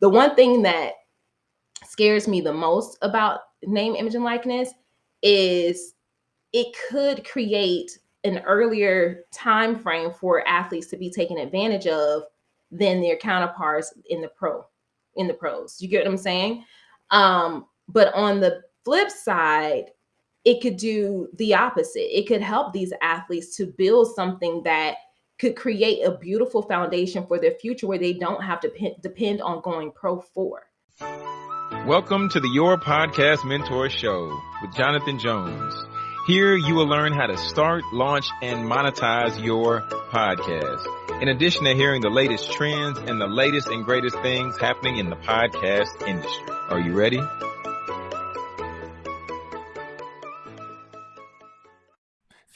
the one thing that scares me the most about name, image, and likeness is it could create an earlier time frame for athletes to be taken advantage of than their counterparts in the pro in the pros. You get what I'm saying? Um, but on the flip side, it could do the opposite. It could help these athletes to build something that could create a beautiful foundation for their future where they don't have to depend on going pro for. Welcome to the Your Podcast Mentor Show with Jonathan Jones. Here you will learn how to start, launch, and monetize your podcast. In addition to hearing the latest trends and the latest and greatest things happening in the podcast industry. Are you ready?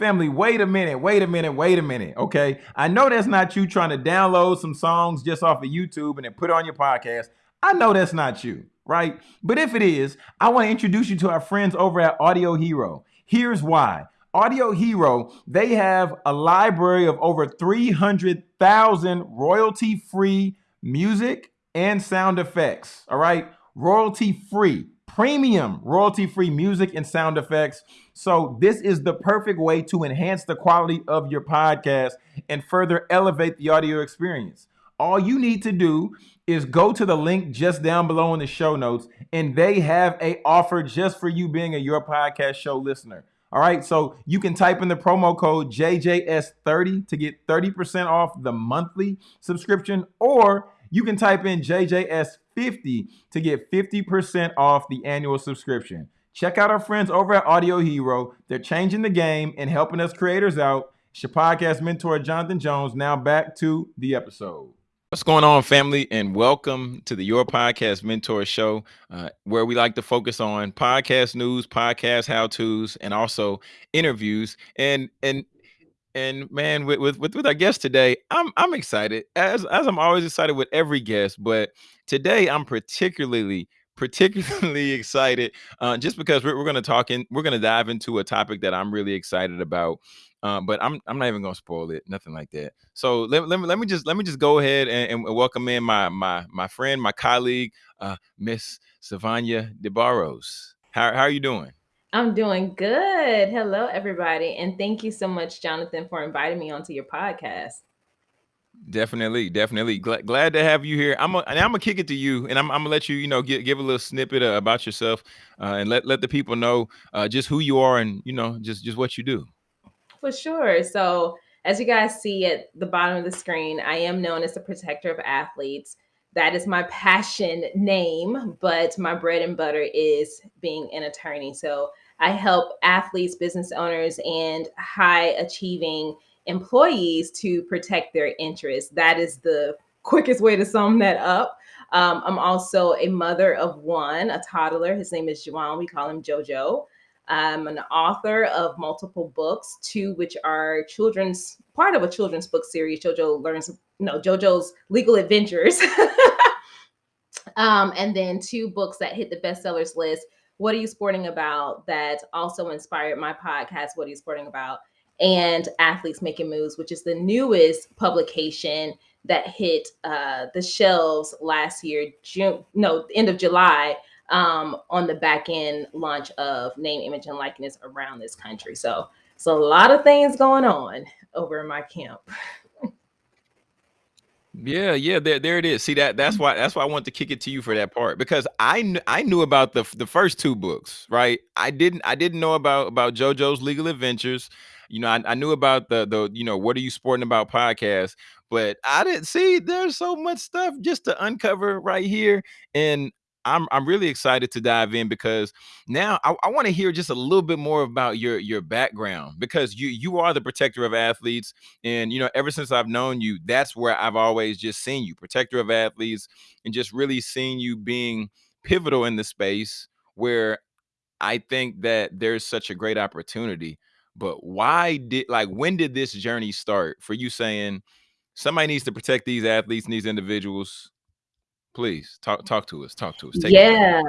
Family, wait a minute, wait a minute, wait a minute. Okay. I know that's not you trying to download some songs just off of YouTube and then put on your podcast. I know that's not you, right? But if it is, I want to introduce you to our friends over at Audio Hero. Here's why. Audio Hero, they have a library of over 300,000 royalty free music and sound effects. All right. Royalty free, premium royalty free music and sound effects. So, this is the perfect way to enhance the quality of your podcast and further elevate the audio experience. All you need to do is go to the link just down below in the show notes, and they have a offer just for you being a Your Podcast Show listener. All right, so you can type in the promo code JJS30 to get 30% off the monthly subscription, or you can type in JJS50 to get 50% off the annual subscription. Check out our friends over at Audio Hero. They're changing the game and helping us creators out. It's your podcast mentor, Jonathan Jones. Now back to the episode. What's going on, family, and welcome to the Your Podcast Mentor Show, uh, where we like to focus on podcast news, podcast how tos, and also interviews. And and and man, with, with with with our guest today, I'm I'm excited as as I'm always excited with every guest, but today I'm particularly particularly excited uh, just because we're, we're going to talk in we're going to dive into a topic that I'm really excited about um, but I'm I'm not even gonna spoil it, nothing like that. So let, let me let me just let me just go ahead and, and welcome in my my my friend, my colleague, uh, Miss Savanya DeBarros. How how are you doing? I'm doing good. Hello, everybody, and thank you so much, Jonathan, for inviting me onto your podcast. Definitely, definitely. Glad, glad to have you here. I'm gonna, I'm gonna kick it to you, and I'm, I'm gonna let you, you know, give, give a little snippet uh, about yourself, uh, and let let the people know uh, just who you are, and you know, just just what you do. For sure. So, as you guys see at the bottom of the screen, I am known as the protector of athletes. That is my passion name, but my bread and butter is being an attorney. So, I help athletes, business owners, and high achieving employees to protect their interests. That is the quickest way to sum that up. Um, I'm also a mother of one, a toddler. His name is Juwan. We call him JoJo. I'm an author of multiple books, two which are children's part of a children's book series. JoJo learns, no, JoJo's Legal Adventures. um, and then two books that hit the bestsellers list. What are you sporting about? That also inspired my podcast. What are you sporting about? And Athletes Making Moves, which is the newest publication that hit uh, the shelves last year, June, no, end of July um, on the back end launch of name, image, and likeness around this country. So, so a lot of things going on over in my camp. Yeah, yeah, there, there it is. See that that's why that's why I want to kick it to you for that part because I kn- I knew about the the first two books, right? I didn't I didn't know about about JoJo's Legal Adventures. You know, I, I knew about the the you know what are you sporting about podcast, but I didn't see there's so much stuff just to uncover right here, and I'm I'm really excited to dive in because now I, I want to hear just a little bit more about your your background because you you are the protector of athletes and you know ever since I've known you that's where I've always just seen you protector of athletes and just really seeing you being pivotal in the space where I think that there's such a great opportunity. But why did like when did this journey start for you saying somebody needs to protect these athletes and these individuals Please talk talk to us. Talk to us. Take yeah,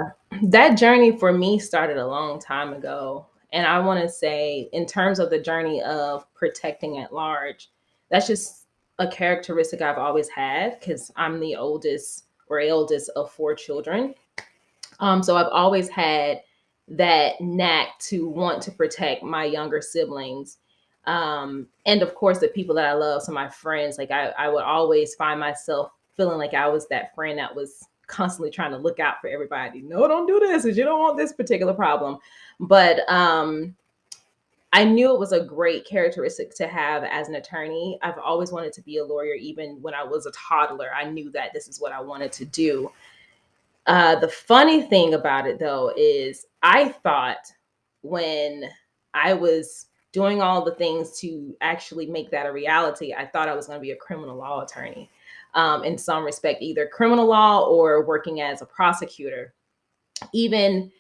that journey for me started a long time ago, and I want to say, in terms of the journey of protecting at large, that's just a characteristic I've always had because I'm the oldest or eldest of four children. Um, so I've always had that knack to want to protect my younger siblings. Um, and of course, the people that I love, so my friends, like I, I would always find myself feeling like I was that friend that was constantly trying to look out for everybody. No, don't do this because you don't want this particular problem. But um, I knew it was a great characteristic to have as an attorney. I've always wanted to be a lawyer, even when I was a toddler. I knew that this is what I wanted to do. Uh, the funny thing about it, though, is I thought when I was doing all the things to actually make that a reality, I thought I was going to be a criminal law attorney um, in some respect, either criminal law or working as a prosecutor. Even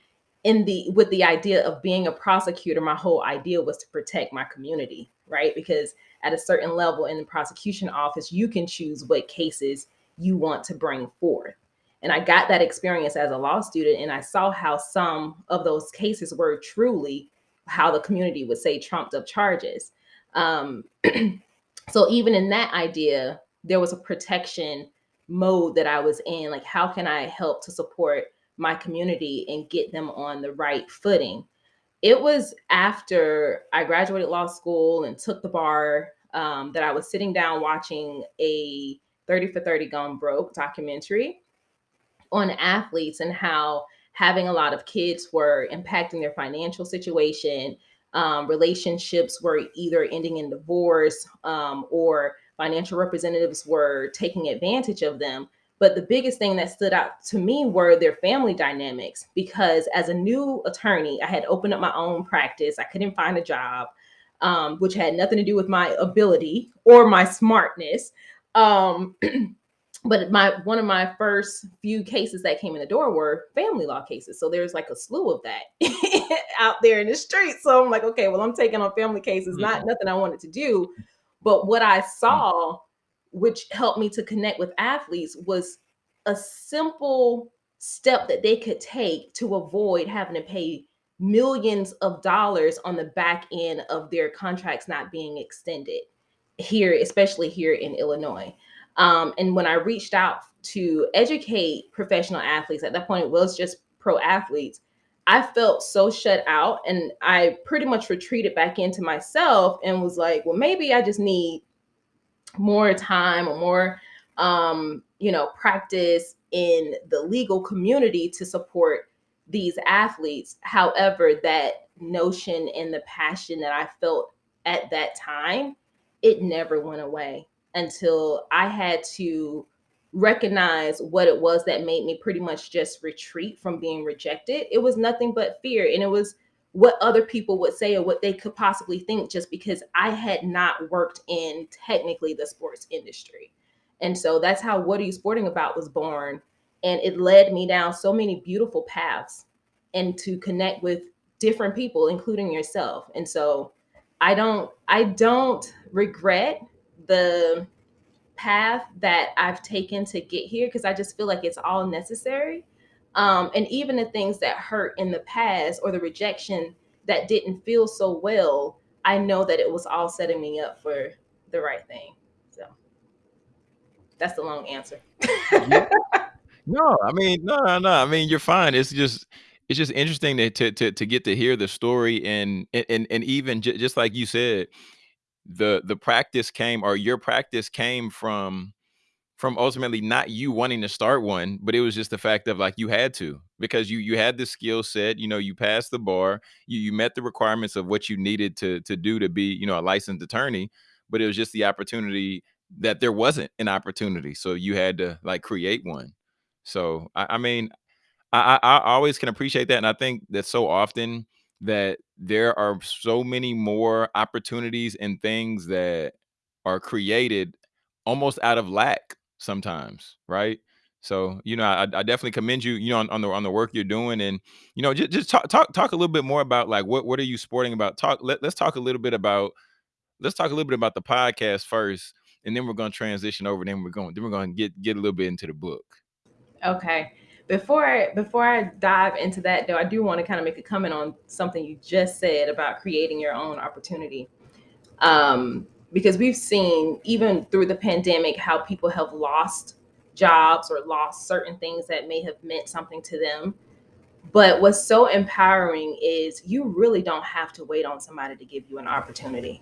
in the with the idea of being a prosecutor, my whole idea was to protect my community, right? Because at a certain level in the prosecution office, you can choose what cases you want to bring forth. And I got that experience as a law student, and I saw how some of those cases were truly how the community would say trumped up charges. Um, so even in that idea, there was a protection mode that I was in. Like, how can I help to support my community and get them on the right footing? It was after I graduated law school and took the bar um, that I was sitting down watching a 30 for 30 Gone Broke documentary on athletes and how having a lot of kids were impacting their financial situation. Um, relationships were either ending in divorce um, or financial representatives were taking advantage of them. But the biggest thing that stood out to me were their family dynamics because as a new attorney, I had opened up my own practice. I couldn't find a job, um, which had nothing to do with my ability or my smartness. Um, but my one of my first few cases that came in the door were family law cases. So there's like a slew of that out there in the street. So I'm like, okay, well, I'm taking on family cases, mm-hmm. not nothing I wanted to do. But what I saw, which helped me to connect with athletes, was a simple step that they could take to avoid having to pay millions of dollars on the back end of their contracts not being extended here, especially here in Illinois. Um, and when I reached out to educate professional athletes, at that point it was just pro athletes. I felt so shut out and I pretty much retreated back into myself and was like, well, maybe I just need more time or more, um, you know, practice in the legal community to support these athletes. However, that notion and the passion that I felt at that time, it never went away until I had to recognize what it was that made me pretty much just retreat from being rejected. It was nothing but fear. And it was what other people would say or what they could possibly think just because I had not worked in technically the sports industry. And so that's how What Are You Sporting About was born. And it led me down so many beautiful paths and to connect with different people, including yourself. And so I don't, I don't regret the path that I've taken to get here because I just feel like it's all necessary. Um, and even the things that hurt in the past or the rejection that didn't feel so well, I know that it was all setting me up for the right thing. So that's the long answer. yeah. No, I mean, no, no, no. I mean, you're fine. It's just, it's just interesting to to to, to get to hear the story and and and even j- just like you said, the the practice came or your practice came from from ultimately not you wanting to start one, but it was just the fact of like you had to because you you had the skill set, you know, you passed the bar, you you met the requirements of what you needed to to do to be, you know, a licensed attorney, but it was just the opportunity that there wasn't an opportunity, so you had to like create one. So I, I mean, I, I I always can appreciate that, and I think that so often that there are so many more opportunities and things that are created almost out of lack sometimes, right? So, you know, I, I definitely commend you, you know, on, on, the on the work you're doing, and you know, just, just talk talk talk a little bit more about like what what are you sporting about? Talk. Let, let's talk a little bit about let's talk a little bit about the podcast first, and then we're going to transition over. Then we're going then we're going to get get a little bit into the book. Okay before before I dive into that though, I do want to kind of make a comment on something you just said about creating your own opportunity. Um, because we've seen even through the pandemic how people have lost jobs or lost certain things that may have meant something to them. But what's so empowering is you really don't have to wait on somebody to give you an opportunity.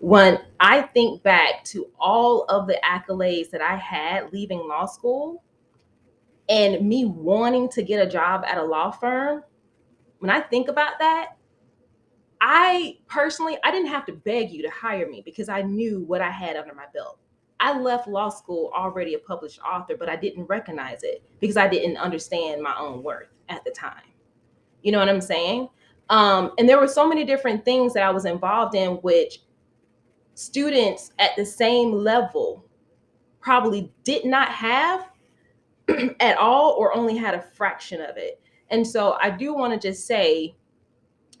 When I think back to all of the accolades that I had leaving law school and me wanting to get a job at a law firm, when I think about that, I personally, I didn't have to beg you to hire me because I knew what I had under my belt. I left law school already a published author, but I didn't recognize it because I didn't understand my own worth at the time. You know what I'm saying? Um, and there were so many different things that I was involved in, which students at the same level probably did not have at all or only had a fraction of it. And so I do want to just say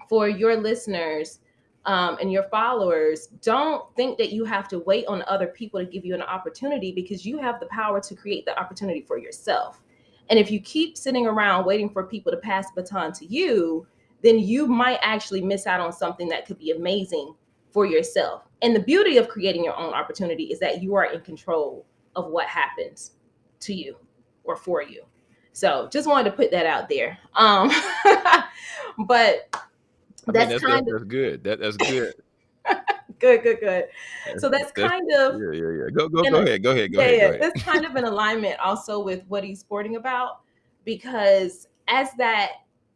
for your listeners um, and your followers, don't think that you have to wait on other people to give you an opportunity because you have the power to create the opportunity for yourself. And if you keep sitting around waiting for people to pass baton to you, then you might actually miss out on something that could be amazing for yourself. And the beauty of creating your own opportunity is that you are in control of what happens to you or for you. So just wanted to put that out there. Um, but I that's, mean, that's, kind that's, of, that's good. That, that's good. good, good, good. So that's, that's, kind of yeah, yeah, yeah. Go, go, go ahead, go ahead, go yeah, ahead. Yeah, that's kind of in alignment also with what he's sporting about, because as that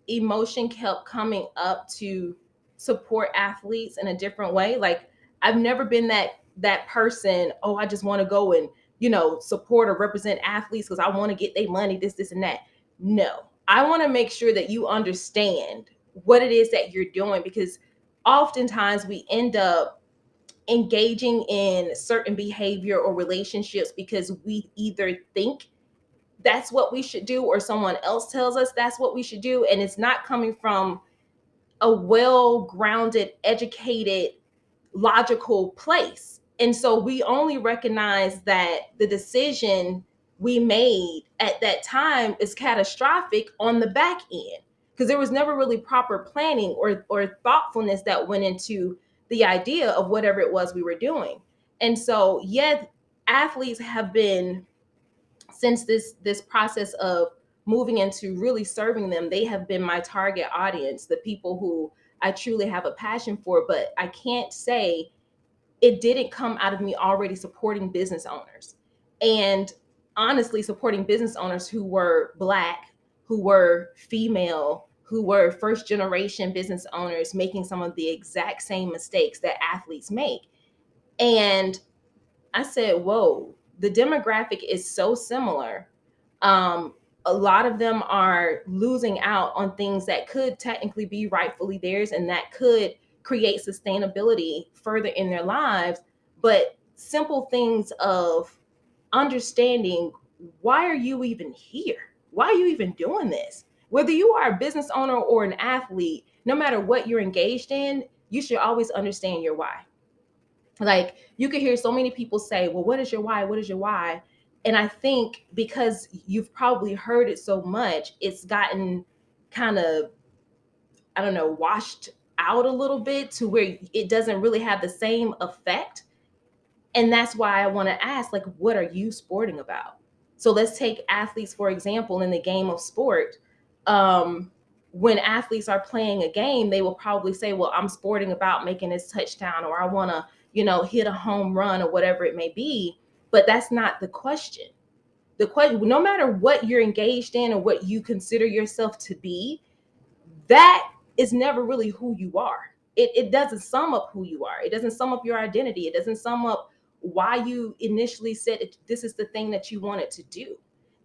emotion kept coming up to support athletes in a different way, like I've never been that that person. Oh, I just want to go and you know support or represent athletes because I want to get their money, this, this, and that. No, I want to make sure that you understand what it is that you're doing because oftentimes we end up engaging in certain behavior or relationships because we either think that's what we should do or someone else tells us that's what we should do and it's not coming from a well-grounded educated logical place and so we only recognize that the decision we made at that time is catastrophic on the back end because there was never really proper planning or or thoughtfulness that went into the idea of whatever it was we were doing. And so, yet athletes have been since this this process of moving into really serving them, they have been my target audience, the people who I truly have a passion for, but I can't say it didn't come out of me already supporting business owners. And honestly, supporting business owners who were black, who were female, who were first generation business owners making some of the exact same mistakes that athletes make. And I said, whoa, the demographic is so similar. Um, a lot of them are losing out on things that could technically be rightfully theirs and that could create sustainability further in their lives. But simple things of understanding why are you even here? Why are you even doing this? whether you are a business owner or an athlete, no matter what you're engaged in, you should always understand your why. Like you could hear so many people say, Well, what is your why? What is your why? And I think because you've probably heard it so much, it's gotten kind of, I don't know, washed out a little bit to where it doesn't really have the same effect. And that's why I want to ask, like, what are you sporting about? So let's take athletes, for example, in the game of sport um, when athletes are playing a game, they will probably say, well, I'm sporting about making this touchdown or I want to, you know, hit a home run or whatever it may be. But that's not the question. The question, no matter what you're engaged in or what you consider yourself to be, that is never really who you are. It, it doesn't sum up who you are. It doesn't sum up your identity. It doesn't sum up why you initially said it, this is the thing that you wanted to do.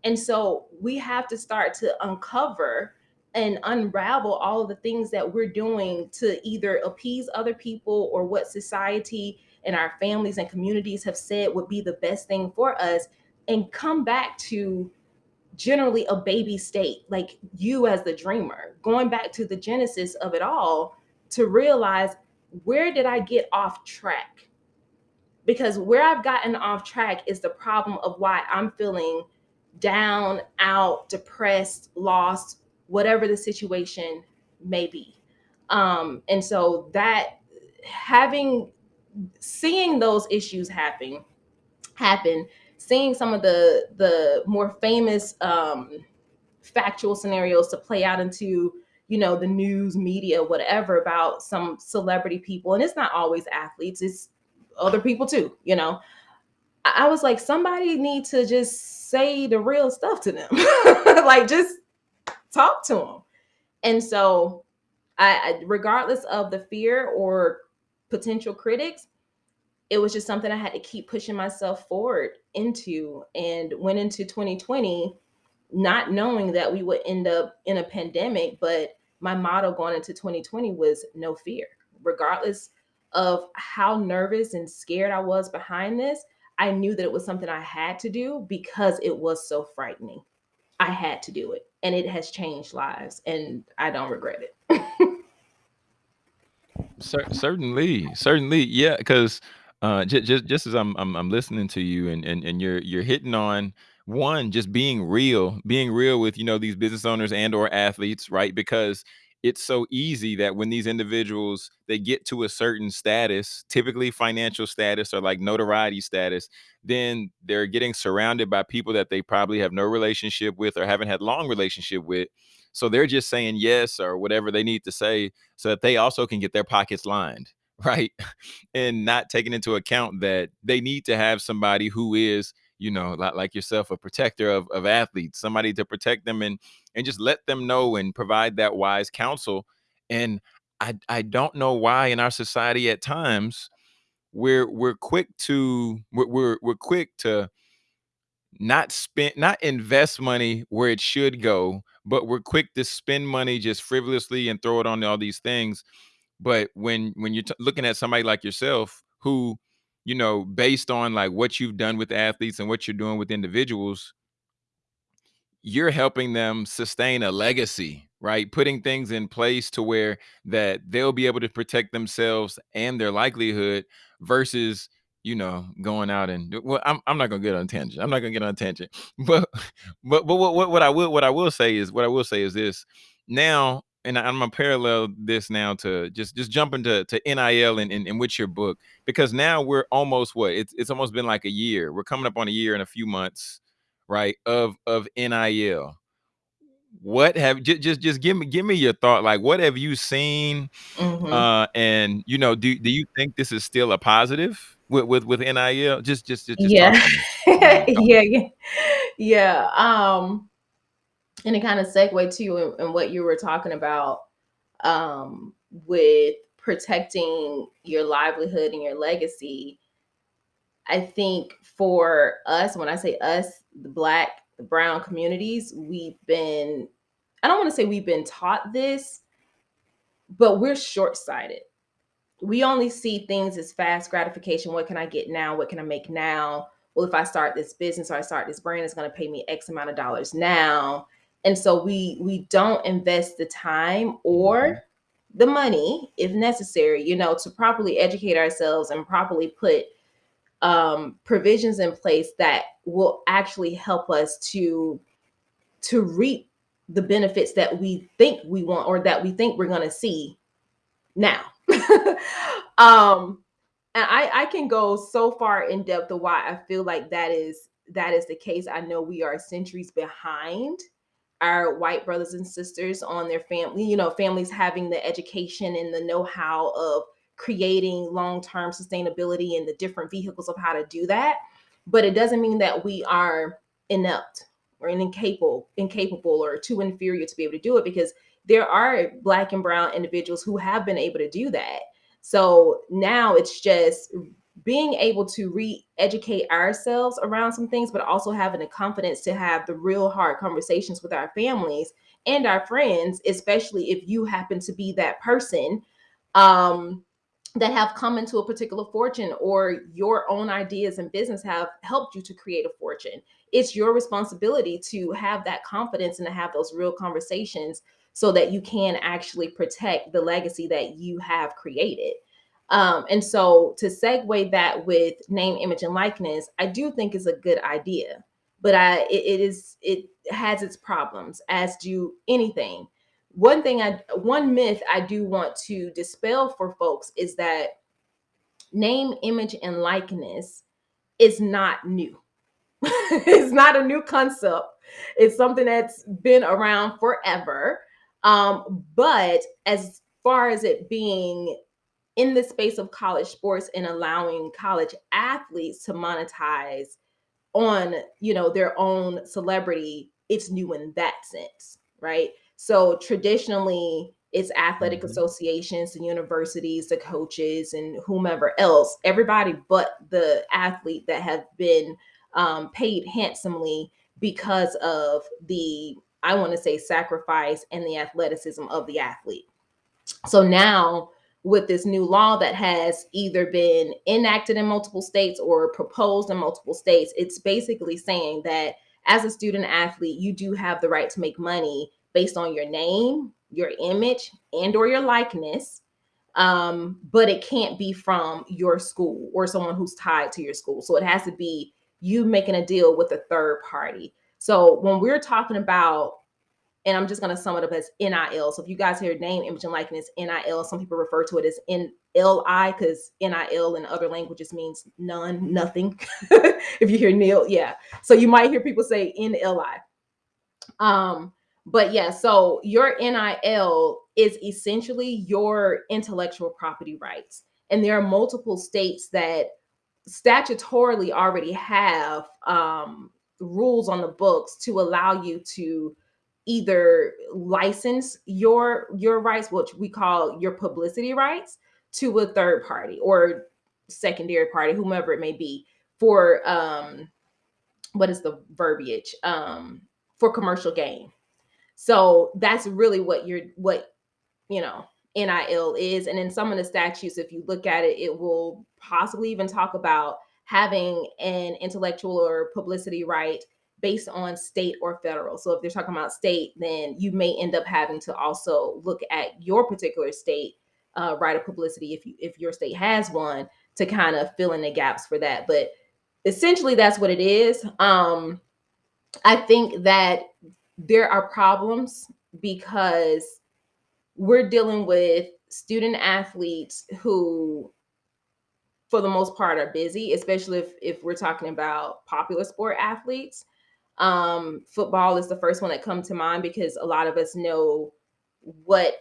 And so we have to start to uncover and unravel all of the things that we're doing to either appease other people or what society and our families and communities have said would be the best thing for us and come back to generally a baby state like you as the dreamer going back to the genesis of it all to realize where did i get off track because where i've gotten off track is the problem of why i'm feeling down, out, depressed, lost, whatever the situation may be. Um, and so that having seeing those issues happen happen seeing some of the the more famous um, factual scenarios to play out into you know the news media whatever about some celebrity people. And it's not always athletes it's other people too you know? I, I was like somebody need to just say the real stuff to them. Like just talk to them and so I, regardless of the fear or potential critics it was just something i had to keep pushing myself forward into and went into 2020 not knowing that we would end up in a pandemic. But my motto going into 2020 was no fear, regardless of how nervous and scared I was behind this. I knew that it was something I had to do because it was so frightening. I had to do it, and it has changed lives, and I don't regret it. certainly, certainly, yeah. Because uh, just just just as I'm, I'm I'm listening to you, and and and you're you're hitting on one just being real being real with you know these business owners and or athletes right? Because it's so easy that when these individuals they get to a certain status typically financial status or like notoriety status then they're getting surrounded by people that they probably have no relationship with or haven't had long relationship with. So they're just saying yes or whatever they need to say so that they also can get their pockets lined right and not taking into account that they need to have somebody who is you know, like, yourself, a protector of, of athletes, somebody to protect them and and just let them know and provide that wise counsel. And I I don't know why in our society at times we're we're quick to we're we're, we're quick to not spend not invest money where it should go but we're quick to spend money just frivolously and throw it on all these things but when when you're looking at somebody like yourself who you know, based on like what you've done with athletes and what you're doing with individuals, you're helping them sustain a legacy, right? Putting things in place to where that they'll be able to protect themselves and their likelihood versus you know, going out and well, I'm I'm not gonna get on tangent. I'm not gonna get on tangent. But but but what, what what I will what I will say is what I will say is this. Now and I'm gonna parallel this now to just just jump into to NIL and, and, and with your book because now we're almost what it's it's almost been like a year. We're coming up on a year in a few months, right? Of of NIL. What have just just just give me give me your thought. Like, what have you seen? Mm-hmm. Uh, and you know, do do you think this is still a positive with with with NIL? Just just, just, just yeah. yeah, yeah, yeah. Um and it kind of segue to in, in what you were talking about um, with protecting your livelihood and your legacy. I think for us, when I say us, the black, the brown communities, we've been, I don't want to say we've been taught this, but we're short sighted. We only see things as fast gratification. What can I get now? What can I make now? Well, if I start this business or I start this brand, it's going to pay me X amount of dollars now and so we we don't invest the time or mm-hmm. the money if necessary you know to properly educate ourselves and properly put um, provisions in place that will actually help us to to reap the benefits that we think we want or that we think we're going to see now um and i i can go so far in depth of why i feel like that is that is the case i know we are centuries behind our white brothers and sisters on their family, you know, families having the education and the know-how of creating long-term sustainability and the different vehicles of how to do that. But it doesn't mean that we are inept or incapable, incapable or too inferior to be able to do it because there are black and brown individuals who have been able to do that. So now it's just being able to re-educate ourselves around some things, but also having the confidence to have the real hard conversations with our families and our friends, especially if you happen to be that person um, that have come into a particular fortune or your own ideas and business have helped you to create a fortune. It's your responsibility to have that confidence and to have those real conversations so that you can actually protect the legacy that you have created. Um, and so to segue that with name, image, and likeness, I do think is a good idea, but I it, it is it has its problems, as do anything. One thing I one myth I do want to dispel for folks is that name, image, and likeness is not new. it's not a new concept. It's something that's been around forever. Um, but as far as it being in the space of college sports and allowing college athletes to monetize on you know their own celebrity it's new in that sense right so traditionally it's athletic mm-hmm. associations the universities the coaches and whomever else everybody but the athlete that have been um, paid handsomely because of the i want to say sacrifice and the athleticism of the athlete so now with this new law that has either been enacted in multiple states or proposed in multiple states, it's basically saying that as a student athlete, you do have the right to make money based on your name, your image, and or your likeness. Um, but it can't be from your school or someone who's tied to your school. So it has to be you making a deal with a third party. So when we're talking about and I'm just going to sum it up as NIL. So if you guys hear name, image, and likeness, NIL, some people refer to it as NLI because NIL in other languages means none, nothing. if you hear nil, yeah. So you might hear people say NLI. Um, but yeah, so your NIL is essentially your intellectual property rights. And there are multiple states that statutorily already have um, rules on the books to allow you to either license your your rights which we call your publicity rights to a third party or secondary party whomever it may be for um what is the verbiage? Um for commercial gain. So that's really what you're what you know nil is. And in some of the statutes if you look at it it will possibly even talk about having an intellectual or publicity right based on state or federal. So if they're talking about state, then you may end up having to also look at your particular state uh, right of publicity if you if your state has one to kind of fill in the gaps for that. But essentially, that's what it is. Um, I think that there are problems because we're dealing with student athletes who for the most part are busy especially if if we're talking about popular sport athletes um, football is the first one that come to mind because a lot of us know what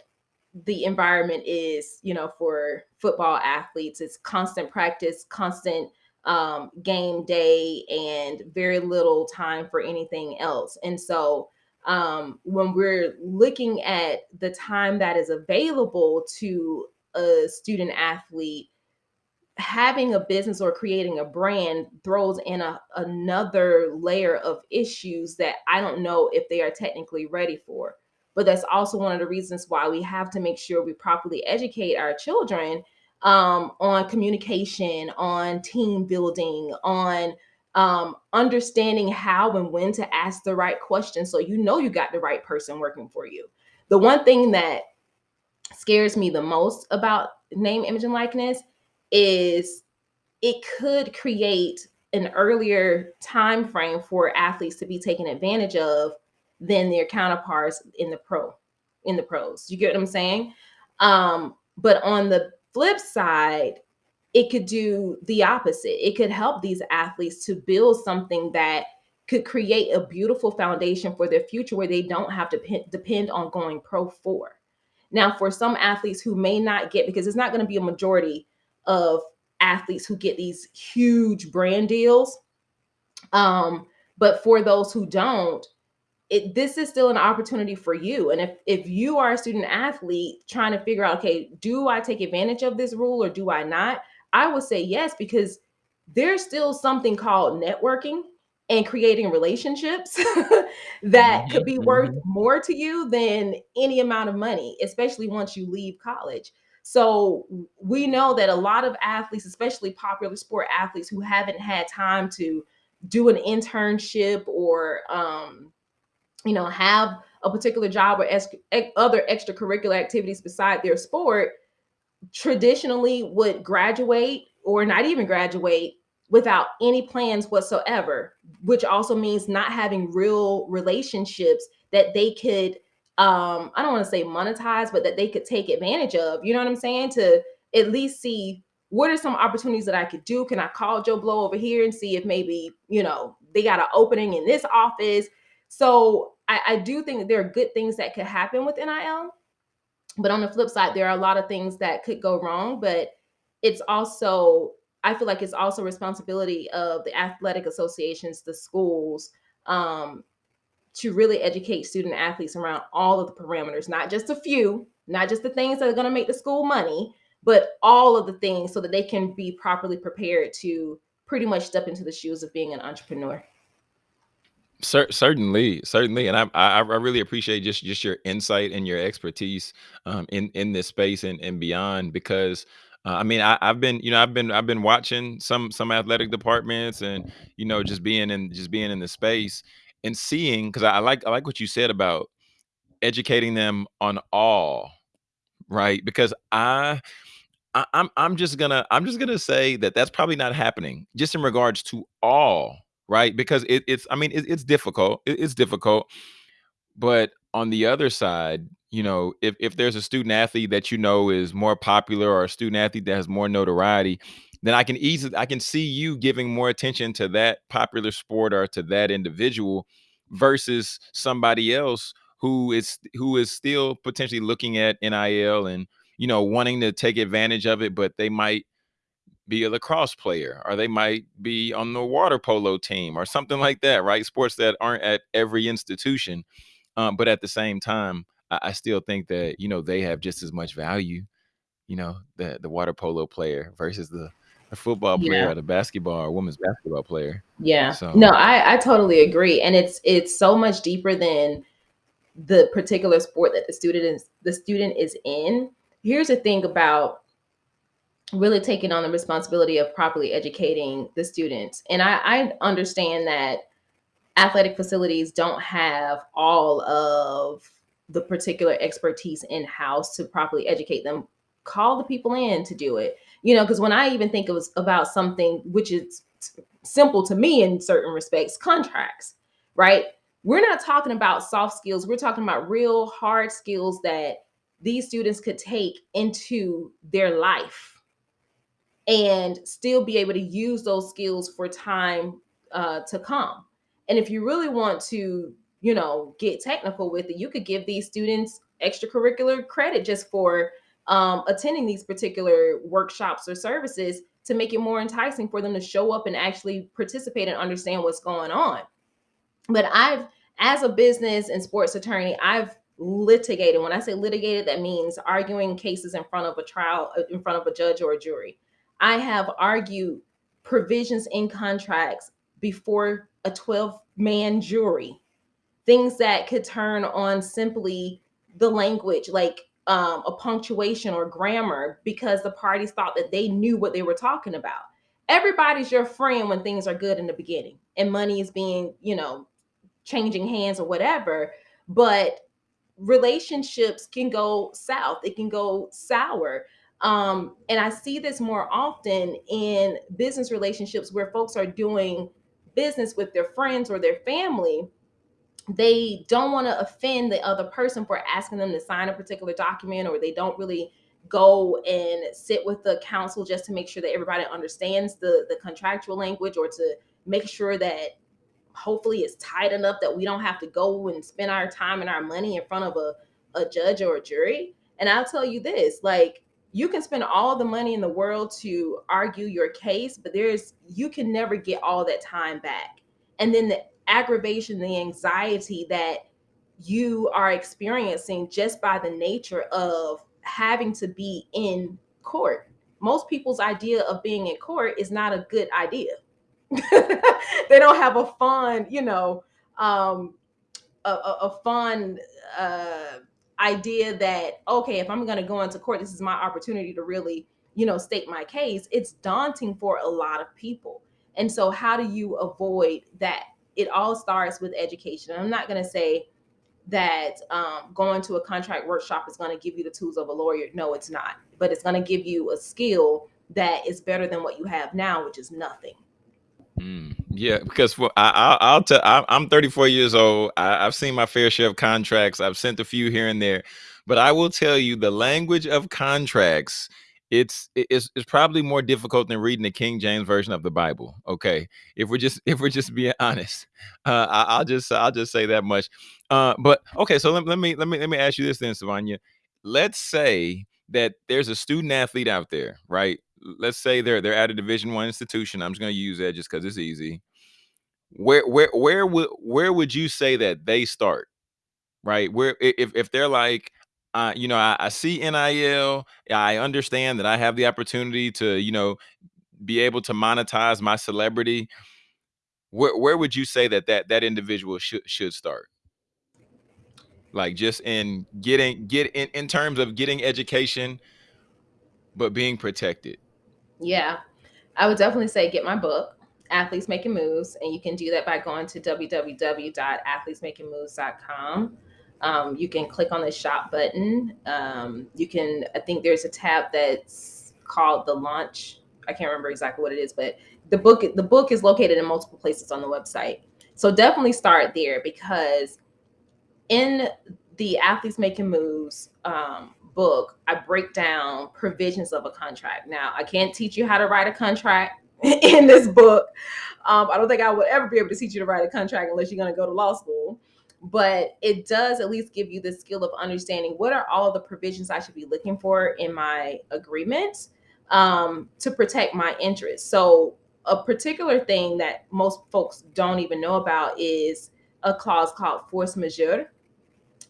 the environment is, you know, for football athletes. It's constant practice, constant um, game day, and very little time for anything else. And so, um, when we're looking at the time that is available to a student athlete having a business or creating a brand throws in a, another layer of issues that I don't know if they are technically ready for. But that's also one of the reasons why we have to make sure we properly educate our children um, on communication, on team building, on um, understanding how and when to ask the right questions so you know you got the right person working for you. The one thing that scares me the most about name, image, and likeness is it could create an earlier time frame for athletes to be taken advantage of than their counterparts in the pro in the pros. You get what I'm saying? Um, but on the flip side, it could do the opposite. It could help these athletes to build something that could create a beautiful foundation for their future where they don't have to depend on going pro for. Now, for some athletes who may not get, because it's not going to be a majority of athletes who get these huge brand deals. Um, but for those who don't, it this is still an opportunity for you. And if if you are a student athlete trying to figure out, okay, do I take advantage of this rule or do I not? I would say yes, because there's still something called networking and creating relationships that mm-hmm, could be worth mm-hmm. more to you than any amount of money, especially once you leave college. So we know that a lot of athletes, especially popular sport athletes who haven't had time to do an internship or um, you know have a particular job or ex- other extracurricular activities beside their sport traditionally would graduate or not even graduate without any plans whatsoever which also means not having real relationships that they could um i don't want to say monetize but that they could take advantage of you know what i'm saying to at least see what are some opportunities that i could do can i call joe blow over here and see if maybe you know they got an opening in this office. So I, I do think that there are good things that could happen with NIL. But on the flip side, there are a lot of things that could go wrong. But it's also, I feel like it's also responsibility of the athletic associations, the schools, um, to really educate student athletes around all of the parameters, not just a few, not just the things that are going to make the school money, but all of the things so that they can be properly prepared to pretty much step into the shoes of being an entrepreneur. Cer- certainly, certainly, and I, I I really appreciate just just your insight and your expertise um, in in this space and and beyond because. Uh, I mean, I, I've been, you know, I've been, I've been watching some some athletic departments, and you know, just being in, just being in the space and seeing, because I, I like, I like what you said about educating them on all, right? Because I, I, I'm, I'm just gonna, I'm just gonna say that that's probably not happening, just in regards to all right? Because it, it's, I mean, it, it's difficult. It, it's difficult. But on the other side, you know, if if there's a student athlete that you know is more popular or a student athlete that has more notoriety, then I can easily I can see you giving more attention to that popular sport or to that individual versus somebody else who is who is still potentially looking at NIL and you know wanting to take advantage of it, but they might be a lacrosse player or they might be on the water polo team or something like that right? Sports that aren't at every institution um, but at the same time I, I, still think that you know they have just as much value you know the the water polo player versus the, the football player yeah. or the basketball or women's basketball player yeah so no I, I totally agree and it's it's so much deeper than the particular sport that the student is the student is in here's the thing about really taking on the responsibility of properly educating the students. And I, I understand that athletic facilities don't have all of the particular expertise in house to properly educate them. Call the people in to do it. You know, because when I even think it was about something which is simple to me in certain respects, contracts, right? We're not talking about soft skills. We're talking about real hard skills that these students could take into their life and still be able to use those skills for time uh, to come. And if you really want to, you know, get technical with it, you could give these students extracurricular credit just for um, attending these particular workshops or services to make it more enticing for them to show up and actually participate and understand what's going on. But I've, as a business and sports attorney, I've litigated. When I say litigated, that means arguing cases in front of a trial, uh, in front of a judge or a jury. I have argued provisions in contracts before a 12 man jury, things that could turn on simply the language, like um, a punctuation or grammar, because the parties thought that they knew what they were talking about. Everybody's your friend when things are good in the beginning and money is being, you know, changing hands or whatever. But relationships can go south, it can go sour. Um, and I see this more often in business relationships where folks are doing business with their friends or their family. They don't want to offend the other person for asking them to sign a particular document, or they don't really go and sit with the counsel just to make sure that everybody understands the, the contractual language or to make sure that hopefully it's tight enough that we don't have to go and spend our time and our money in front of a, a judge or a jury. And I'll tell you this like, you can spend all the money in the world to argue your case, but there's you can never get all that time back. And then the aggravation, the anxiety that you are experiencing just by the nature of having to be in court. Most people's idea of being in court is not a good idea. they don't have a fun, you know, um, a, a, a fun uh, idea that okay if i'm going to go into court this is my opportunity to really you know state my case it's daunting for a lot of people and so how do you avoid that it all starts with education i'm not going to say that um, going to a contract workshop is going to give you the tools of a lawyer no it's not but it's going to give you a skill that is better than what you have now which is nothing Mm, yeah, because for I, I, will tell. I, am 34 years old. I, have seen my fair share of contracts. I've sent a few here and there, but I will tell you, the language of contracts it's it's it's probably more difficult than reading the King James version of the Bible. Okay, if we're just if we're just being honest, uh, I, will just I'll just say that much. Uh, but okay, so let, let me let me let me ask you this then, Savanya. Let's say that there's a student athlete out there, right? Let's say they're they're at a Division One institution. I'm just going to use that just because it's easy. Where where where would where would you say that they start? Right? Where if if they're like you know, I, I see NIL. I understand that I have the opportunity to, you know, be able to monetize my celebrity. Where where would you say that that that individual should should start? Like just in getting get in in terms of getting education, but being protected. Yeah, I would definitely say get my book, Athletes Making Moves, and you can do that by going to www.athletesmakingmoves.com. Um, you can click on the shop button. Um, you can, I think there's a tab that's called the launch. I can't remember exactly what it is, but the book the book is located in multiple places on the website. So definitely start there because in the athletes making moves um, book, I break down provisions of a contract. Now I can't teach you how to write a contract in this book. Um, I don't think I would ever be able to teach you to write a contract unless you're going to go to law school but it does at least give you the skill of understanding what are all the provisions I should be looking for in my agreement um, to protect my interests. So, a particular thing that most folks don't even know about is a clause called force majeure.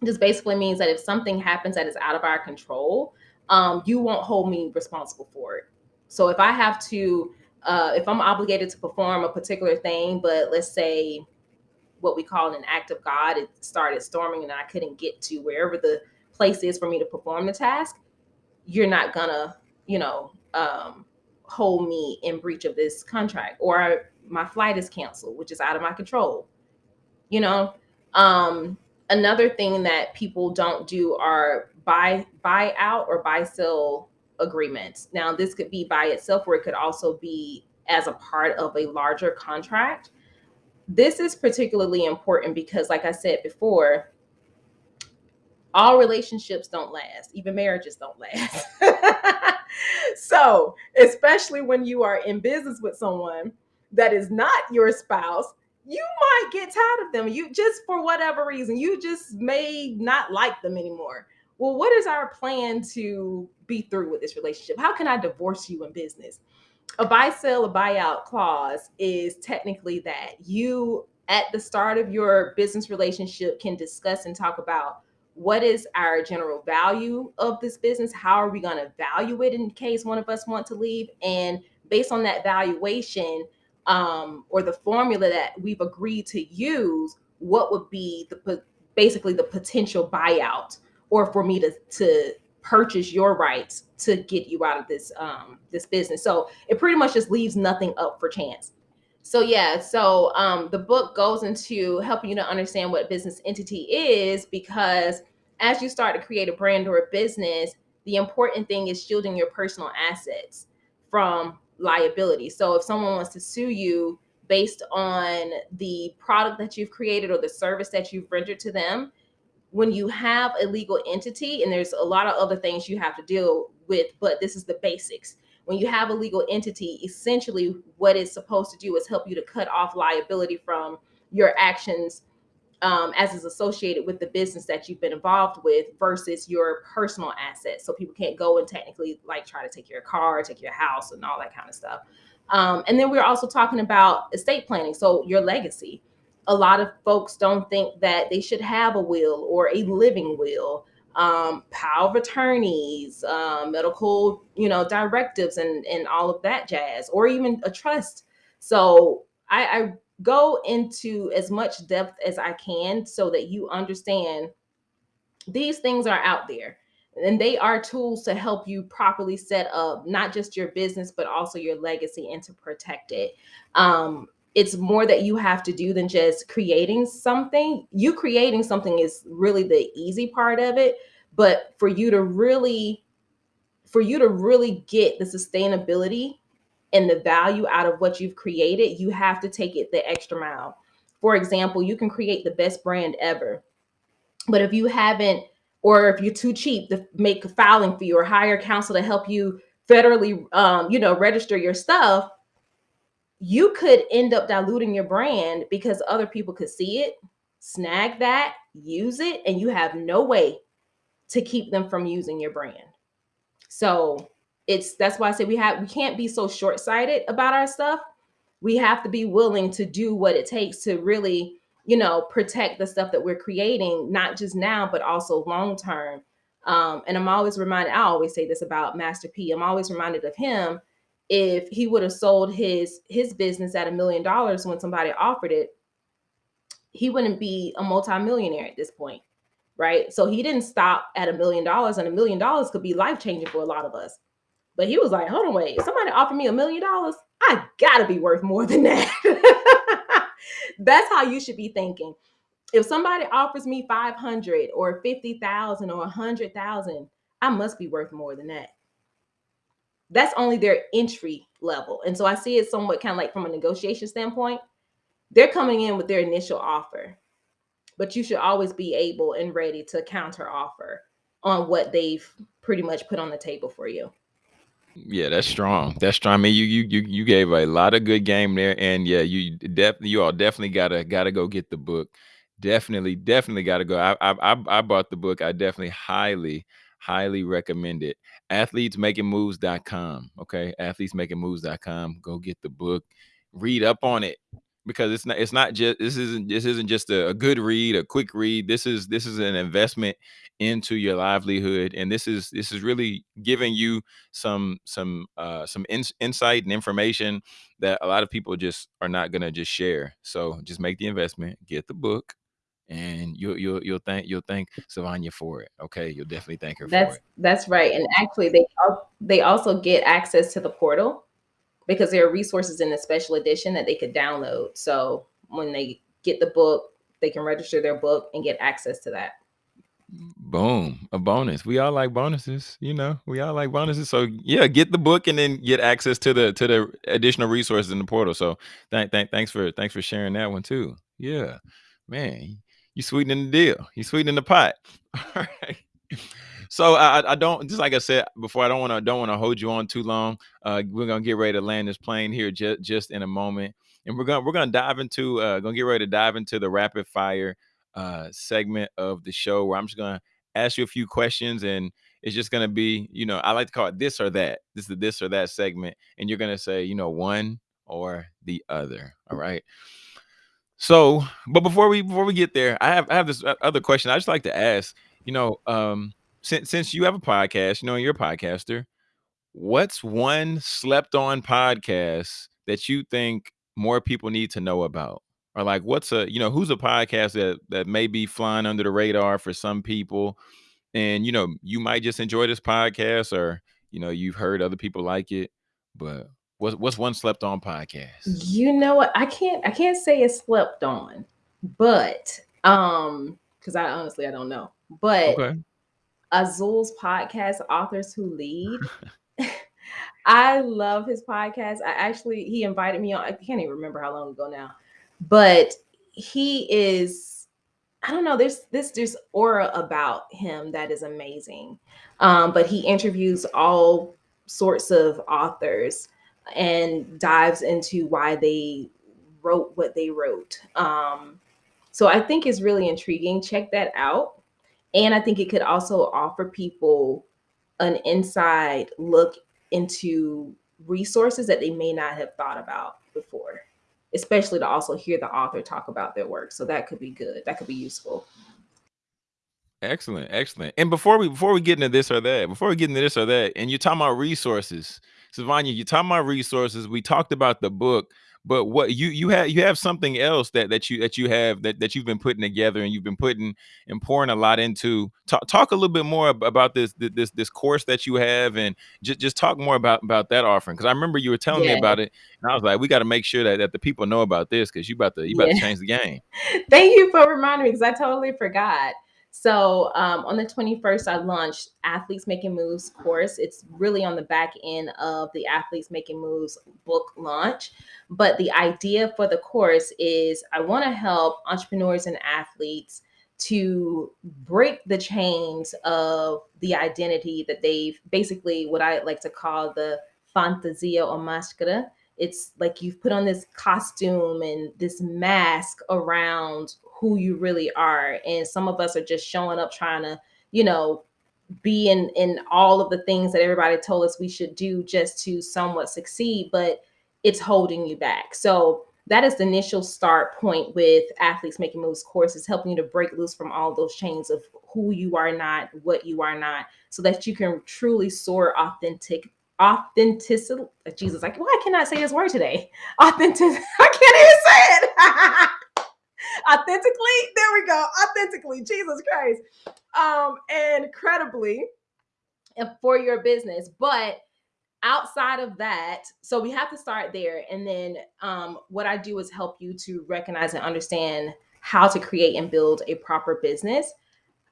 This basically means that if something happens that is out of our control, um, you won't hold me responsible for it. So, if I have to, uh, if I'm obligated to perform a particular thing, but let's say what we call an act of God. It started storming and I couldn't get to wherever the place is for me to perform the task. You're not gonna, you know, um, hold me in breach of this contract or my flight is canceled, which is out of my control. You know, um, another thing that people don't do are buy buy out or buy sell agreements. Now, this could be by itself, or it could also be as a part of a larger contract this is particularly important because, like I said before, all relationships don't last, even marriages don't last. so, especially when you are in business with someone that is not your spouse, you might get tired of them. You just for whatever reason, you just may not like them anymore. Well, what is our plan to be through with this relationship? How can I divorce you in business? A buy sell a buyout clause is technically that you at the start of your business relationship can discuss and talk about what is our general value of this business how are we going to value it in case one of us want to leave and based on that valuation um, or the formula that we've agreed to use what would be the basically the potential buyout or for me to to purchase your rights to get you out of this um this business. So it pretty much just leaves nothing up for chance. So yeah so um the book goes into helping you to understand what business entity is because as you start to create a brand or a business the important thing is shielding your personal assets from liability. So if someone wants to sue you based on the product that you've created or the service that you've rendered to them when you have a legal entity, and there's a lot of other things you have to deal with, but this is the basics. When you have a legal entity, essentially what it's supposed to do is help you to cut off liability from your actions um, as is associated with the business that you've been involved with versus your personal assets. So people can't go and technically like try to take your car, take your house, and all that kind of stuff. Um, and then we're also talking about estate planning. So your legacy a lot of folks don't think that they should have a will or a living will. Um, power of attorneys um, medical you know directives and and all of that jazz or even a trust. So I, I go into as much depth as i can so that you understand these things are out there and they are tools to help you properly set up not just your business but also your legacy and to protect it. Um, it's more that you have to do than just creating something. You creating something is really the easy part of it, but for you to really for you to really get the sustainability and the value out of what you've created, you have to take it the extra mile. For example, you can create the best brand ever. But if you haven't or if you're too cheap to make a filing fee or hire counsel to help you federally, um, you know, register your stuff, you could end up diluting your brand because other people could see it, snag that, use it, and you have no way to keep them from using your brand. So it's that's why I say we have we can't be so short-sighted about our stuff. We have to be willing to do what it takes to really, you know, protect the stuff that we're creating, not just now, but also long term. Um, and I'm always reminded, I always say this about Master P. I'm always reminded of him if he would have sold his his business at a million dollars when somebody offered it, he wouldn't be a multimillionaire at this point, right? So he didn't stop at a million dollars, and a million dollars could be life changing for a lot of us. But he was like, hold on, wait, somebody offered me a million dollars, I gotta be worth more than that. That's how you should be thinking. If somebody offers me 500 or 50,000 or 100,000, I must be worth more than that that's only their entry level. And so I see it somewhat kind of like from a negotiation standpoint. They're coming in with their initial offer, but you should always be able and ready to counter offer on what they've pretty much put on the table for you. Yeah, that's strong. That's strong. I mean, you you you you gave a lot of good game there, and yeah, you definitely you all definitely gotta gotta go get the book. Definitely, definitely gotta go. I I I bought the book. I definitely highly highly recommend it athletesmakingmoves.com. Okay. Athletesmakingmoves.com. Go get the book, read up on it because it's not it's not just this isn't this isn't just a, a, good read a quick read this is this is an investment into your livelihood and this is this is really giving you some some uh some in, insight and information that a lot of people just are not going to just share so just make the investment get the book and you'll you'll you'll thank you'll thank Sylvania for it. Okay, you'll definitely thank her that's, for it. That's right. And actually, they they also get access to the portal because there are resources in the special edition that they could download. So when they get the book, they can register their book and get access to that. Boom, a bonus. We all like bonuses, you know. We all like bonuses. So yeah, get the book and then get access to the to the additional resources in the portal. So thank thank thanks for thanks for sharing that one too. Yeah, man you sweetening the deal. You sweetening the pot. All right. So I, I don't just like I said before. I don't want to don't want to hold you on too long. Uh, we're gonna get ready to land this plane here just just in a moment, and we're gonna we're gonna dive into uh, gonna get ready to dive into the rapid fire uh, segment of the show where I'm just gonna ask you a few questions and it's just gonna be you know I like to call it this or that. This is the this or that segment, and you're gonna say you know one or the other. All right. So, but before we before we get there, I have I have this other question. I just like to ask. You know, um, since since you have a podcast, you know, you're a podcaster. What's one slept on podcast that you think more people need to know about? Or like, what's a you know who's a podcast that that may be flying under the radar for some people, and you know you might just enjoy this podcast, or you know you've heard other people like it, but What's what's one slept on podcast? You know what? I can't I can't say it's slept on, but um, because I honestly I don't know. But okay. Azul's podcast, Authors Who Lead. I love his podcast. I actually he invited me on. I can't even remember how long ago now, but he is. I don't know. There's this there's aura about him that is amazing. Um, but he interviews all sorts of authors and dives into why they wrote what they wrote. Um, so I think it's really intriguing. Check that out. And I think it could also offer people an inside look into resources that they may not have thought about before, especially to also hear the author talk about their work. So that could be good. That could be useful. Excellent, excellent. And before we before we get into this or that, before we get into this or that, and you're talking about resources, Sylvania, you talking about resources. We talked about the book, but what you you have you have something else that that you that you have that that you've been putting together and you've been putting and pouring a lot into. Talk talk a little bit more about this this this course that you have and just just talk more about about that offering because I remember you were telling yeah. me about it and I was like, we got to make sure that, that the people know about this because you about to you about yeah. to change the game. Thank you for reminding me because I totally forgot. So um, on the 21st, I launched Athletes Making Moves course. It's really on the back end of the Athletes Making Moves book launch. But the idea for the course is I want to help entrepreneurs and athletes to break the chains of the identity that they've basically what I like to call the fantasia or maschera. It's like you've put on this costume and this mask around who you really are. And some of us are just showing up trying to, you know, be in in all of the things that everybody told us we should do just to somewhat succeed, but it's holding you back. So that is the initial start point with athletes making moves course is helping you to break loose from all those chains of who you are not what you are not so that you can truly soar authentic authenticity jesus like why can i say this word today? Authentic i can't even say it. Authentically? There we go. Authentically jesus christ. Um incredibly for your business but outside of that so we have to start there and then um, what i do is help you to recognize and understand how to create and build a proper business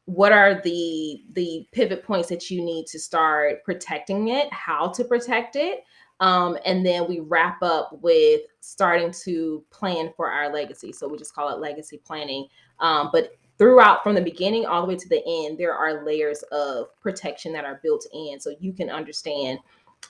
what are the the pivot points that you need to start protecting it how to protect it um, and then we wrap up with starting to plan for our legacy. So we just call it legacy planning um, but throughout from the beginning all the way to the end there are layers of protection that are built in so you can understand.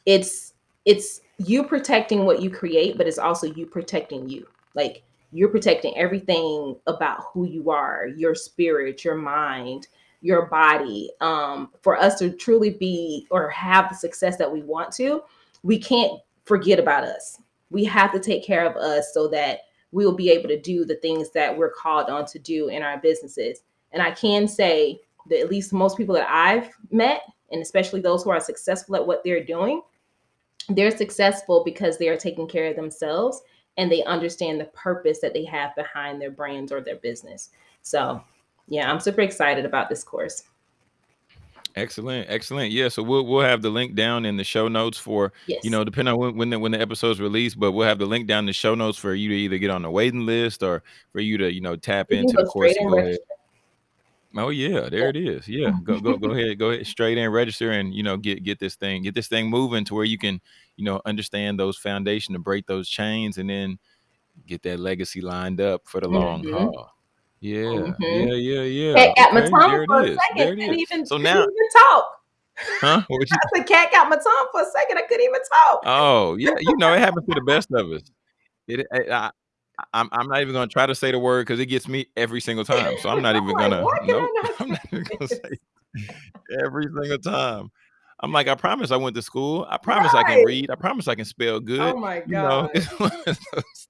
It's it's you protecting what you create but it's also you protecting you. Like you're protecting everything about who you are your spirit your mind your body. Um, for us to truly be or have the success that we want to we can't forget about us. We have to take care of us so that we'll be able to do the things that we're called on to do in our businesses. And i can say that at least most people that i've met and especially those who are successful at what they're doing, they're successful because they are taking care of themselves and they understand the purpose that they have behind their brands or their business. So, yeah, I'm super excited about this course. Excellent, excellent. Yeah, so we'll we'll have the link down in the show notes for Yes. you know depending on when when the, when the episode's released, but we'll have the link down in the show notes for you to either get on the waiting list or for you to you know tap You into the course and go ahead. Oh yeah, there it is. Yeah, go go go ahead, go ahead, straight in, register, and you know get get this thing get this thing moving to where you can you know understand those foundation to break those chains, and then get that legacy lined up for the long Mhm. haul. Yeah, Mhm. yeah, yeah, yeah. Cat got my tongue for a second. There it Couldn't even So now, even talk. huh? What you? The cat got my tongue for a second. I couldn't even talk. Oh yeah, you know it happens to the best of us. It, I, I, I'm I'm not even gonna try to say the word because it gets me every single time. So I'm not even gonna. why can Nope, I not I'm not even gonna say every single time. I'm like, I promise I went to school. I promise I can read. I promise I can spell good. Oh my You know. God. of those-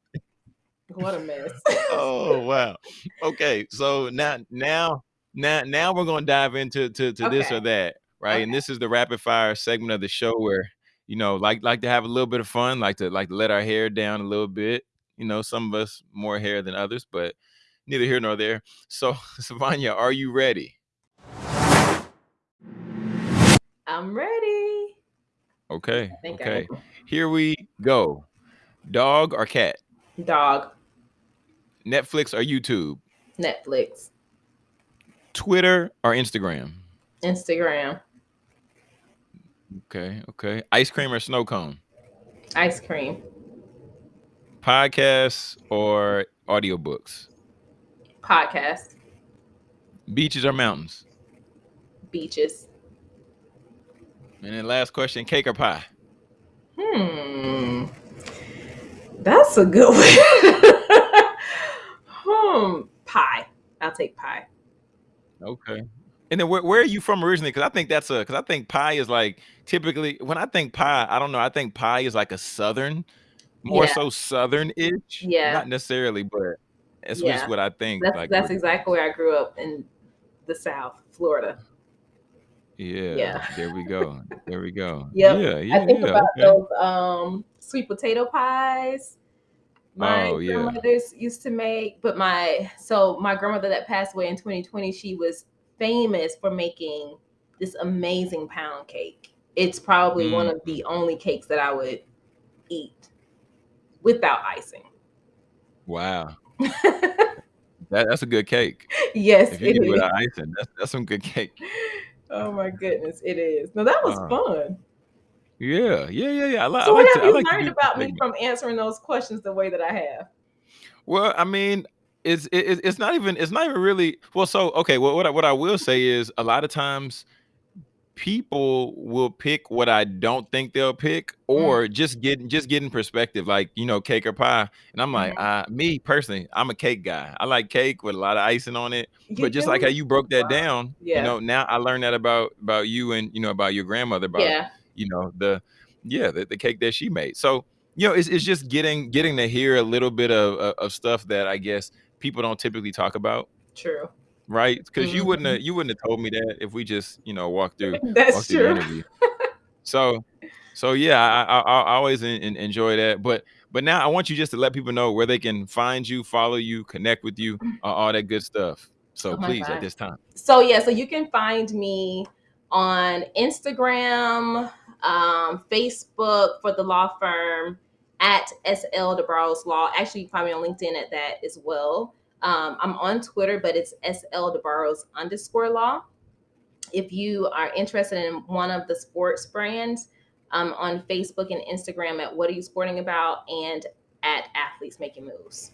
What a mess. oh wow. Okay, so now now now now we're gonna dive into to, to this or that, right? And this is the rapid fire segment of the show where you know like like to have a little bit of fun, like to like to let our hair down a little bit. You know, some of us more hair than others, but neither here nor there. So Savanya, are you ready? I'm ready. Okay, okay. Here we go. Dog or cat? Dog. Netflix or YouTube? Netflix. Twitter or Instagram? Instagram. Okay, okay. Ice cream or snow cone? Ice cream. Podcasts or audiobooks? Podcasts. Beaches or mountains? Beaches. And then last question, cake or pie? Hmm. That's a good one. hmm. Pie. I'll take pie. Okay. And then where, where are you from originally? Because I think that's a because I think pie is like typically when I think pie, I don't know. I think pie is like a southern, more Yeah. so southern-ish. Yeah. Not necessarily, but it's just what I think. That's like that's exactly where I grew up in the South, Florida. yeah, Yeah. There we go. There we go. Yep. Yeah, yeah, I think yeah. about okay. those um sweet potato pies. My Oh, yeah. grandmothers used to make, but my so my grandmother that passed away in 2020, she was famous for making this amazing pound cake. It's probably one of Mm. the only cakes that I would eat without icing. Wow. That, that's a good cake. yes, If you it is. without icing, that's that's some good cake. Oh my goodness, it is. No, that was Uh, fun. Yeah, yeah, yeah, yeah. I, li- I So what have. You like learned about me from answering those questions the way that I have? Well, I mean, it's it, it's not even it's not even really well. So okay, well, what I, what I will say is a lot of times people will pick what I don't think they'll pick, Mm, or just get just getting perspective, like you know, cake or pie. And I'm like, mhm. uh, me personally, I'm a cake guy. I like cake with a lot of icing on it. You But just like how you broke that Wow. down, you know, now I learned that about about you and you know about your grandmother about Yeah. you know the yeah the, the cake that she made. So you know, it's it's just getting getting to hear a little bit of of of stuff that I guess people don't typically talk about True. Right? Because you wouldn't have Mhm. you wouldn't have told me that if we just you know walked through That's walked through the true. interview. So so yeah, I I, I always en- en- enjoy that. But but now I want you just to let people know where they can find you, follow you, connect with you, uh, all that good stuff. So Oh please, at this time. So yeah, so you can find me on Instagram, um, Facebook for the law firm at SL DeBarros Law. Actually, you can find me on LinkedIn at that as well. Um, I'm on Twitter, but it's SL DeBarros underscore law. If you are interested in one of the sports brands, um, on Facebook and Instagram at What Are You Sporting About and at Athletes Making Moves.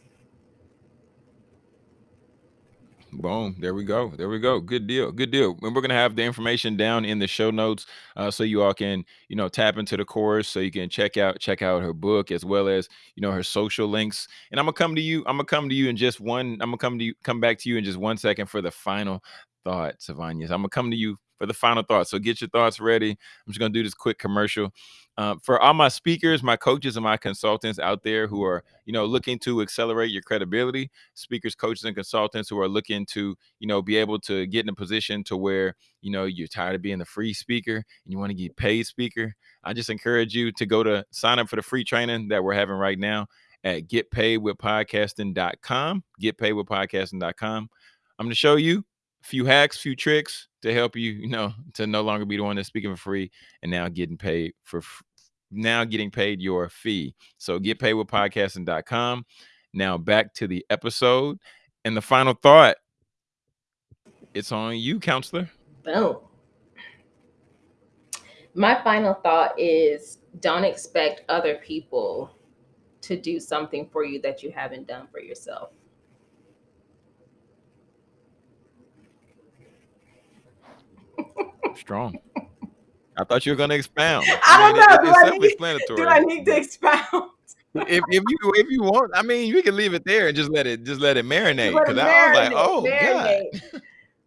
Boom. There we go. There we go. Good deal. Good deal. And we're gonna have the information down in the show notes, uh, so you all can, you know, tap into the course, so you can check out check out her book as well as you know her social links. And I'm gonna come to you. I'm gonna come to you in just one. I'm gonna come to you. Come back to you in just one second for the final thought, Savanya. I'm gonna come to you for the final thought. So get your thoughts ready. I'm just gonna do this quick commercial. Uh, for all my speakers, my coaches, and my consultants out there who are, you know, looking to accelerate your credibility, speakers, coaches, and consultants who are looking to, you know, be able to get in a position to where, you know, you're tired of being the free speaker and you want to get paid speaker. I just encourage you to go to sign up for the free training that we're having right now at getpaidwithpodcasting.com. Getpaidwithpodcasting.com. I'm going to show you a few hacks, few tricks to help you, you know, to no longer be the one that's speaking for free and now getting paid for now getting paid your fee. So get paid with mm. podcasting.com. Now back to the episode. And the final thought. It's on you, counselor. Boom. My final thought is don't expect other people to do something for you that you haven't done for yourself. Strong. I thought you were going to expound. I, mean, don't know. It, do, I need, do I need to expound? if, if you if you want, I mean, you can leave it there and just let it just let it marinate. Because I was like, marinate, oh god.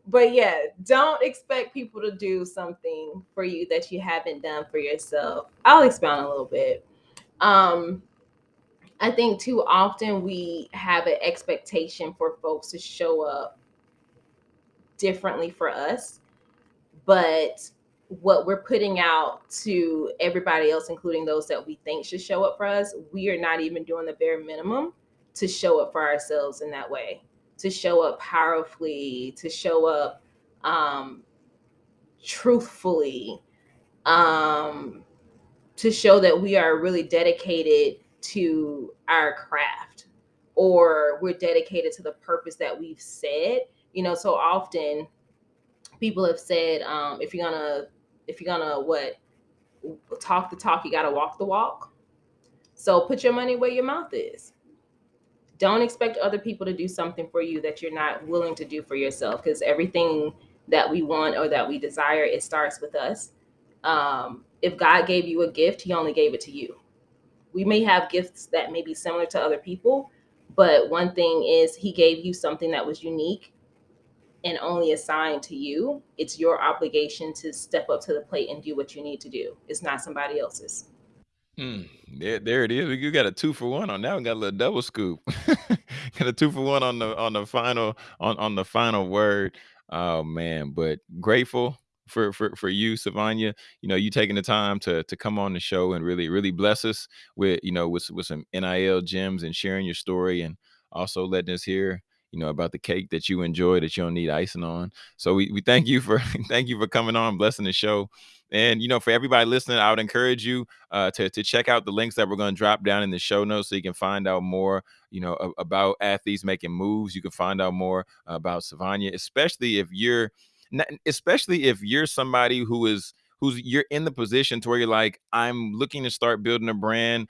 But yeah, don't expect people to do something for you that you haven't done for yourself. I'll expound a little bit. Um, I think too often we have an expectation for folks to show up differently for us, but what we're putting out to everybody else, including those that we think should show up for us, we are not even doing the bare minimum to show up for ourselves in that way, to show up powerfully, to show up um, truthfully, um, to show that we are really dedicated to our craft or we're dedicated to the purpose that we've said. You know, so often people have said, um, if you're gonna, if you're gonna what, talk the talk, you gotta walk the walk. So put your money where your mouth is. Don't expect other people to do something for you that you're not willing to do for yourself, because everything that we want or that we desire, it starts with us. Um, if God gave you a gift, He only gave it to you. We may have gifts that may be similar to other people, but one thing is He gave you something that was unique and only assigned to you. It's your obligation to step up to the plate and do what you need to do. It's not somebody else's. Mm, there, there it is. You got a two for one on that We Got a little double scoop. got a two for one on the on the final on on the final word. Oh man, but grateful for for for you, Savanya. You know, you taking the time to to come on the show and really really bless us with you know with with some NIL gems and sharing your story and also letting us hear you know about the cake that you enjoy that you don't need icing on. So we we thank you for thank you for coming on, blessing the show. And you know, for everybody listening, I would encourage you uh, to to check out the links that we're going to drop down in the show notes, so you can find out more, you know, a- about athletes making moves. You can find out more about Savanya, especially if you're, especially if you're somebody who is who's you're in the position to where you're like, I'm looking to start building a brand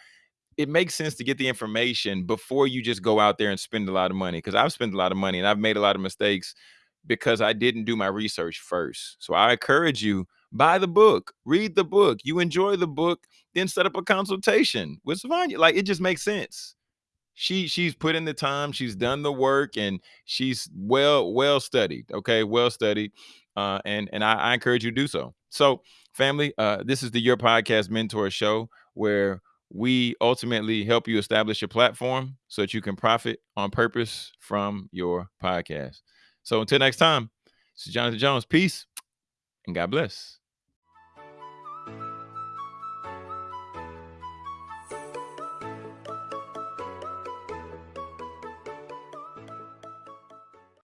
it makes sense to get the information before you just go out there and spend a lot of money. Because I've spent a lot of money and I've made a lot of mistakes because I didn't do my research first. So I encourage you buy the book, read the book. You enjoy the book, then set up a consultation with Savanya. Like it just makes sense. She she's put in the time, she's done the work, and she's well well studied. Okay, well studied, uh, and and I, I encourage you to do so. So, family, uh, this is the Your Podcast Mentor Show where we ultimately help you establish your platform so that you can profit on purpose from your podcast. So until next time, this is Jonathan Jones. Peace and God bless.